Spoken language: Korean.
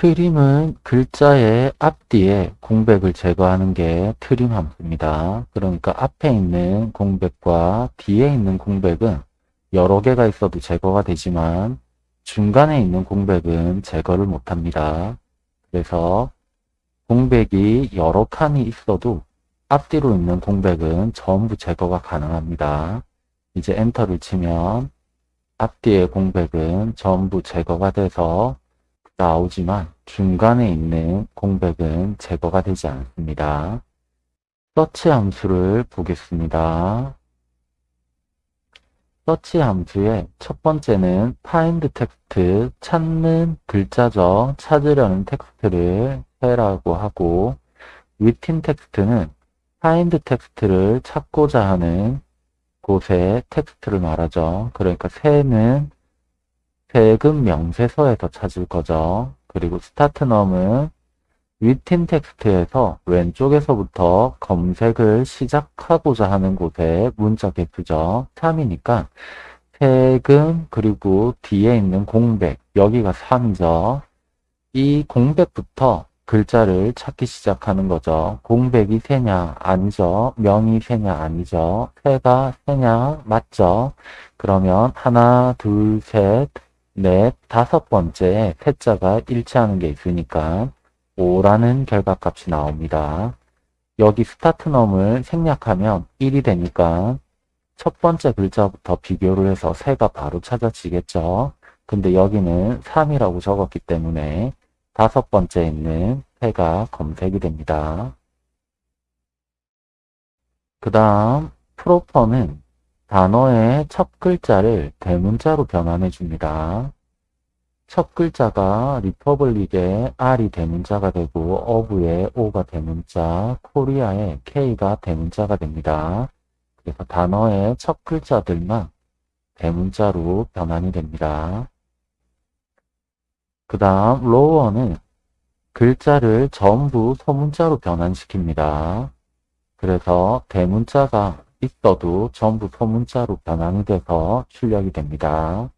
트림은 글자의 앞뒤에 공백을 제거하는 게 트림 함수입니다. 그러니까 앞에 있는 공백과 뒤에 있는 공백은 여러 개가 있어도 제거가 되지만 중간에 있는 공백은 제거를 못합니다. 그래서 공백이 여러 칸이 있어도 앞뒤로 있는 공백은 전부 제거가 가능합니다. 이제 엔터를 치면 앞뒤의 공백은 전부 제거가 돼서 나오지만 중간에 있는 공백은 제거가 되지 않습니다. 서치 함수를 보겠습니다. 서치 함수의 첫 번째는 find text, 찾는 글자죠. 찾으려는 텍스트를 해라고 하고 within text는 find text를 찾고자 하는 곳의 텍스트를 말하죠. 그러니까 새는 세금 명세서에서 찾을 거죠. 그리고 start num은 within text에서 왼쪽에서부터 검색을 시작하고자 하는 곳에 문자 개수죠. 3이니까 세금 그리고 뒤에 있는 공백 여기가 3이죠. 이 공백부터 글자를 찾기 시작하는 거죠. 공백이 새냐 아니죠. 명이 새냐 아니죠. 새가 새냐 맞죠. 그러면 하나 둘셋 넷, 다섯 번째 세자가 일치하는 게 있으니까 5라는 결과값이 나옵니다. 여기 스타트 넘을 생략하면 1이 되니까 첫 번째 글자부터 비교를 해서 새가 바로 찾아지겠죠. 근데 여기는 3이라고 적었기 때문에 다섯 번째 있는 새가 검색이 됩니다. 그 다음 proper는 단어의 첫 글자를 대문자로 변환해 줍니다. 첫 글자가 Republic의 R이 대문자가 되고 of의 O가 대문자, Korea의 K가 대문자가 됩니다. 그래서 단어의 첫 글자들만 대문자로 변환이 됩니다. 그 다음 lower는 글자를 전부 소문자로 변환시킵니다. 그래서 대문자가 있어도 전부 소문자로 변환이 돼서 출력이 됩니다.